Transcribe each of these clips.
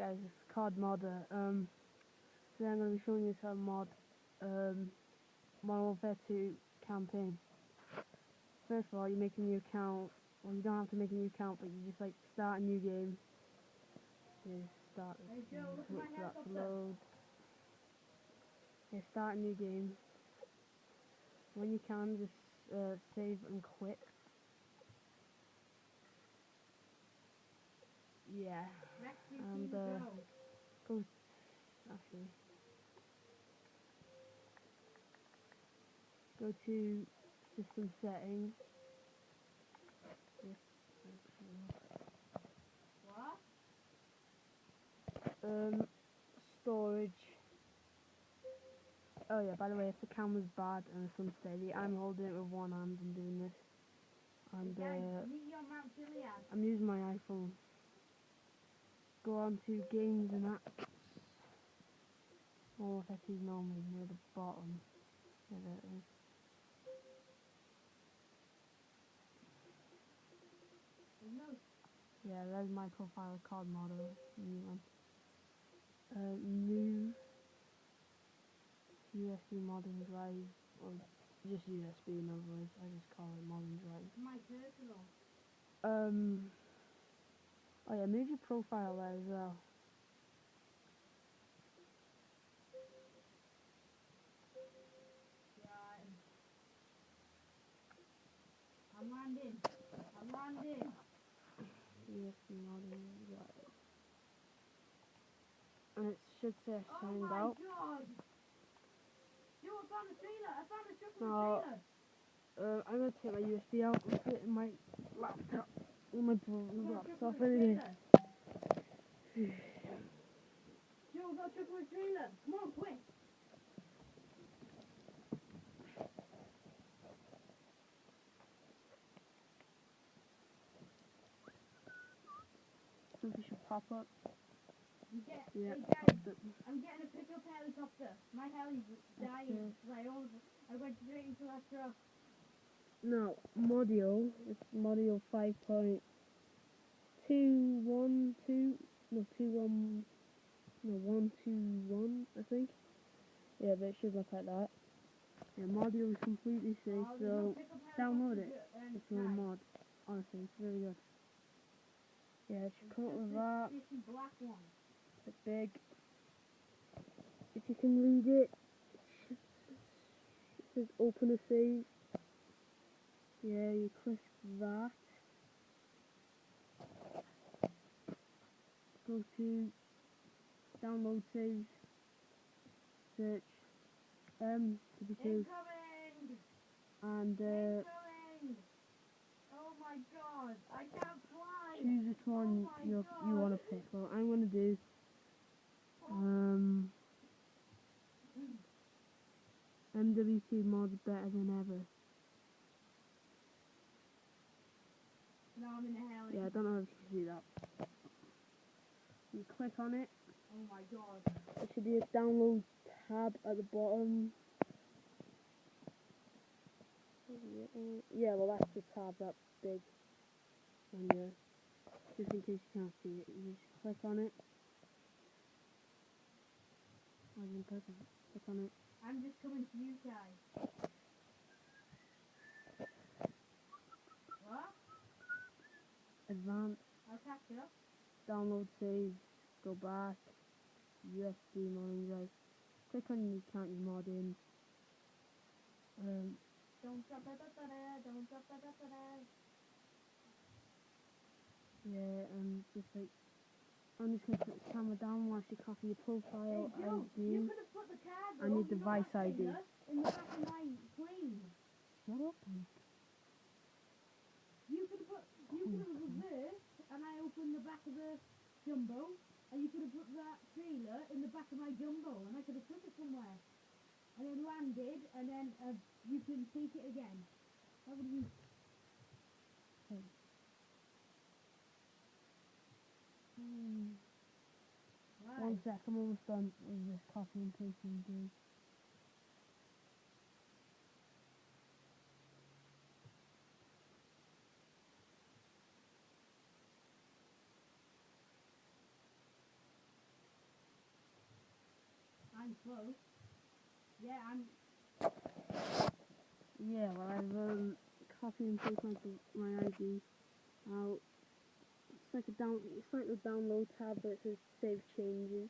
guys, it's Card Modder. Um, today I'm going to be showing you how to mod um, Modern Warfare 2 campaign. First of all, you make a new account. Well, you don't have to make a new account, but you just like start a new game. You start. Hey, Joe, look for that to load. Yeah, start a new game. When you can, just uh, save and quit. Yeah. And, uh, Go. Go. Actually. Go to system settings. Yes, What? Um, storage. Oh yeah, by the way, if the camera's bad and it's unsteady, I'm holding it with one hand and doing this. And uh, meet your Mount Chiliad. I'm using my iPhone. Go on to games and apps. Or if I see normally near the bottom. Yeah, there it is. Yeah, there's my profile card model. New one. Uh, new USB modern drive, or just USB in other words. I just call it modern drive. my personal. Um. Oh yeah, move your profile there as well. Right. I'm landing. I'm landing. USB modern drive. And it should say Oh signed my out. god. Yo, I found a trailer. I found a truck with No. a trailer. Uh, I'm gonna take my USB out and put it in my laptop. In my brother's I found a truck laptop with a anyway. trailer. Yo, I got a truck with a trailer. Come on, quick. Should pop up. Get, Yeah, hey it guys, up. I'm getting a pickup helicopter. My heli's dying. Okay. I, I went straight into that truck. No, Modio. It's Modio 5.212. No, 21. No, 121, I think. Yeah, but it should look like that. Yeah, Modio is completely safe, so download it. it's guys, mod. Honestly, it's really good. Yeah, it should come up it's with that. It's big. If you can read it, it says open a save. Yeah, you click that. Go to download save. Search M32 Incoming! and uh, Incoming! Oh my god, I can't fly! choose which one Oh you you want to pick. Well, I'm gonna do um MWC mod's better than ever. I'm in heli. Yeah, I don't know if you can see that. You click on it. Oh my god. There should be a download tab at the bottom. Yeah, well that's the tab that big. And uh, just in case you can't see it, you just click on it. Or you can click on, click on it. I'm just coming to you guys. What? Advanced, I'll catch up. download save, go back, USB modern drive. Click on the account you mod in. Um. Yeah, and just like, I'm just gonna put the camera down whilst you copy your profile Hey Joe, you ID. could have put the card and your you device ID. In the back of my plane. Shut up. You could have put, reversed, and I opened the back of the jumbo, and you could have put that trailer in the back of my jumbo, and I could have put it somewhere, and then landed, and then uh, you can take it again. How would you? Hmm. Right. One sec, I'm almost done with this copy and pasting do. I'm close. Yeah, I'm. Yeah, well, I've um, copied and pasted my, ID. Now, it's like a down, it's like the download tab, it says save changes.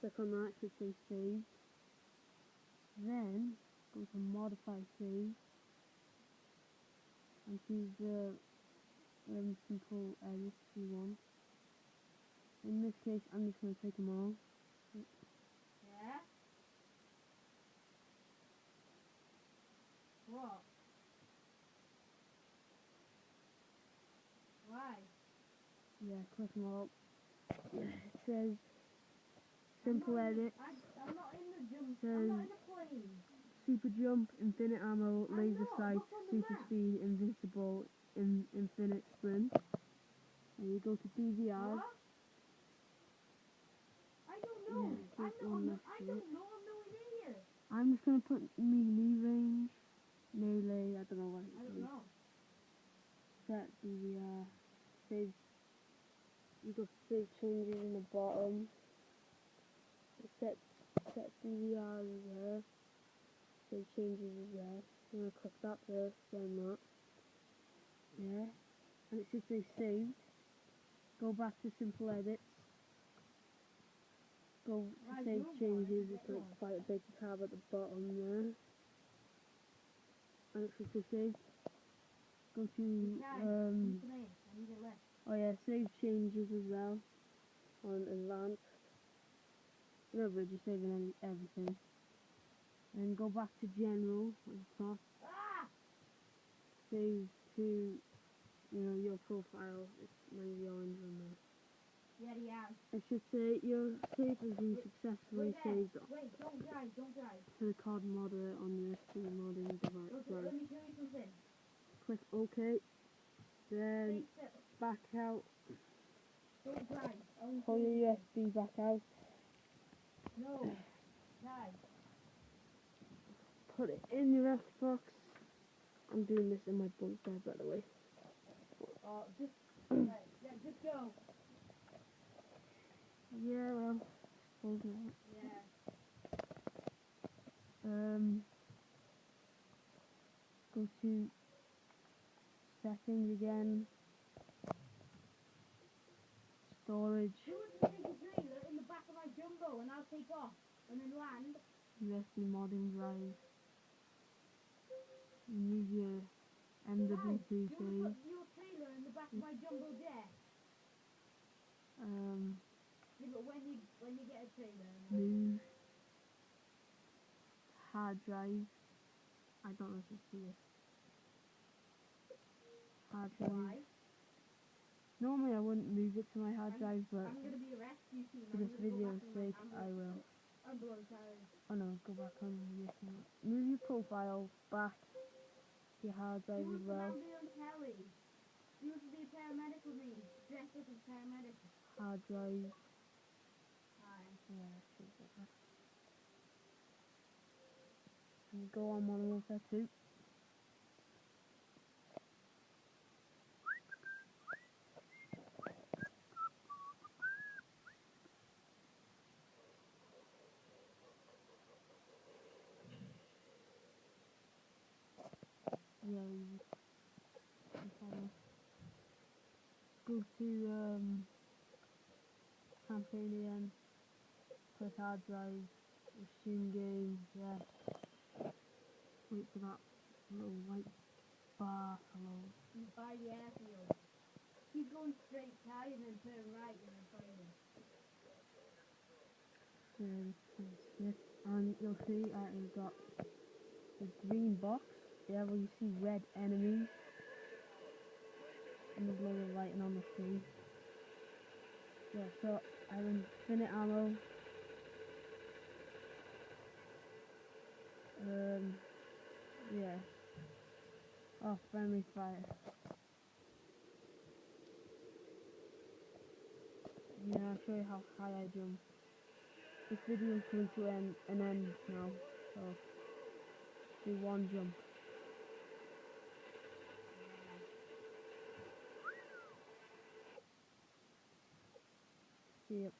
Click on that, it should say save. Then, go to modify save. And choose the um, simple edits you want. In this case, I'm just going to take them all. Yeah. What? Why? Yeah, click them all. It says simple edit. I, I'm not in the jump. Says-. Super jump, infinite ammo, laser sight, super speed, invincible, in, infinite sprint. And you go to DVR. What? I don't know. Yeah, I'm not next I don't know. I'm nowhere near. I'm just gonna put melee range, melee. I don't know what I don't know. Set DVR. Save. You go save changes in the bottom. Set set DVR is there. Save changes is there. I'm gonna click that first, then that. Yeah. And it should say saved. Go back to simple edits. Go to save changes. It's like quite a big tab at the bottom there. And it should say saved. Go to um Come in. I need a lift. Oh yeah, save changes as well on advanced. No, but just saving everything. And go back to general at the top. Save to, you know, your profile. It's maybe be orange on there. Yeah, has. It should say your save has been successfully Wait saved Wait, don't drive. Don't drive. to the card modder on your steam modding device. Okay, let me show you something. Click OK. Then. Back out. Don't drive. I won't Pull your. USB back out. No. Put it in your Xbox. I'm doing this in my bunk bed, by the way. Oh, just. right. Yeah, just go. Yeah, well, suppose not. Yeah. Um, go to settings again. Storage, You want to take a trailer in the back of my jumbo and I'll take off and then land. USB modding drive. Use your Guys, MW3 you want to save. put your in the back of my jumbo jet? Um, Yeah, but when you when you get a trailer. move. Hard drive. I don't know if you see it. Hard drive. Normally I wouldn't move it to my hard drive, but I'm gonna be a rescue team. for this video's back in my sake, I will. Oh no, go back on. Move your profile back to your hard drive as well. She to be a paramedic with me. Dressed up as a paramedic. Hard drive. Hi. Yeah, go on Modern Warfare 2. Yeah, you you. Go to um, campaign again. Click hard drive. Resume game. Yes. Wait for that little white bar. He's by the airfield. He's going straight Ty and then turn right and then find him. Then. And you'll see uh, you've got the green box. Yeah, where you see red enemies. And there's a of writing on the screen. Yeah, so I have infinite ammo. Um, yeah. Oh, friendly fire. Yeah, I'll show you how high I jump. This video is coming to an, an end now, so do one jump. You.